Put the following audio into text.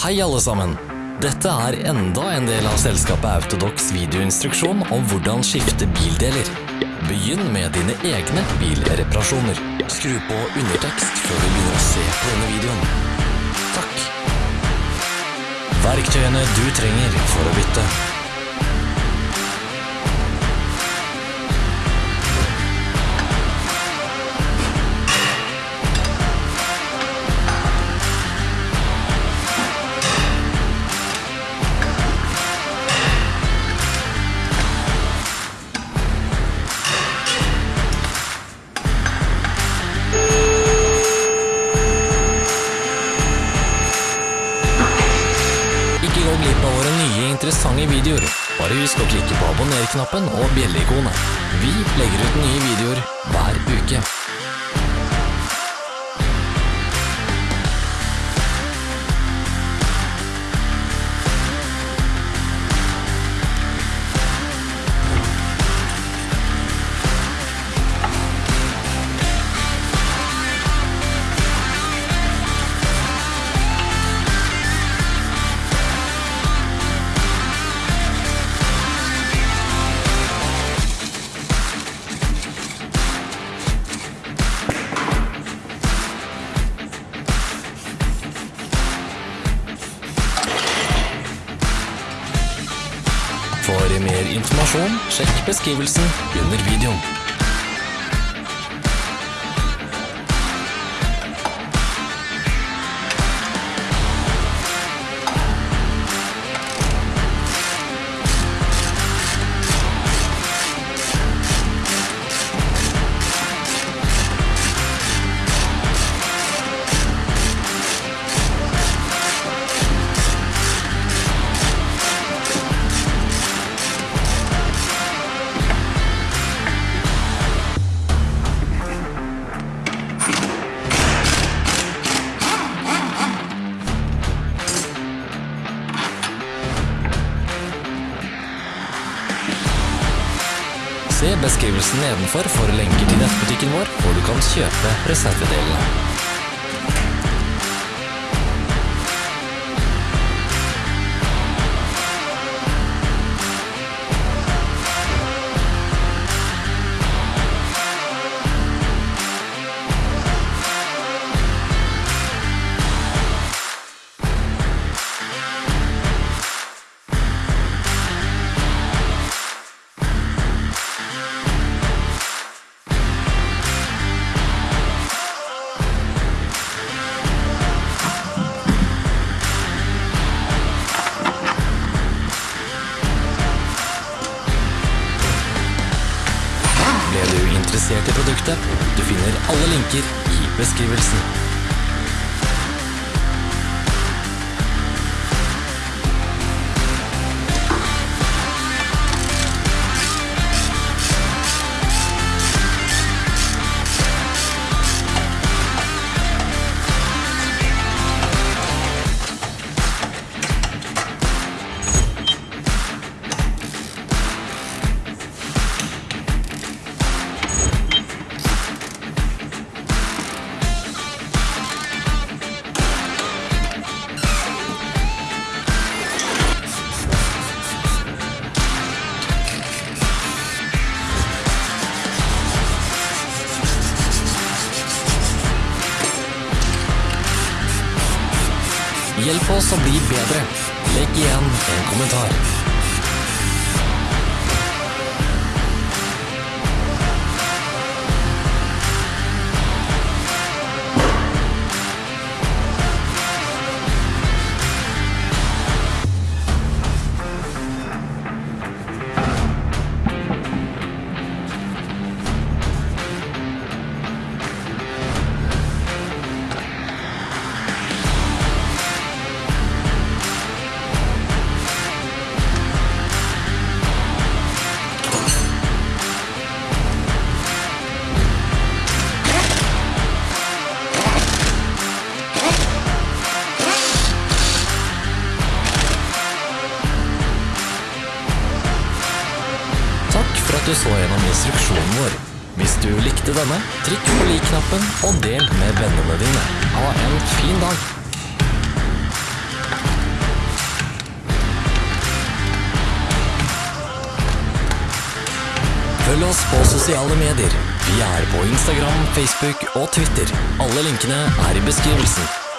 Hei alle sammen! Dette er enda en del av selskapet Autodox videoinstruksjon om hvordan skifte bildeler. Begynn med dine egne bilreparasjoner. Skru på undertekst før du begynner å se på denne videoen. Takk. Verktøyene du trenger for å bytte. Glipp av våre nye interessante videoer. Bare husk å klikke på abonner-knappen og bjelleikonet. Vi legger ut nye videoer hver uke. For mer informasjon, sjekk beskrivelsen under videoen. Se beskrivelsen nedenfor for lenker til nettbutikken vår, hvor du kan kjøpe reservedelene. Ble du interessert i produktet? Du finner alle linker i beskrivelsen. Hjelp oss å bli bedre. Legg igjen en kommentar. du så gjennom instruksjonen vår. Hvis du likte denne, trykk på lik-knappen og del med vennene dine. Ha en fin dag! Følg oss på sosiale medier. Vi er på Instagram, Facebook og Twitter. Alle linkene er i beskrivelsen.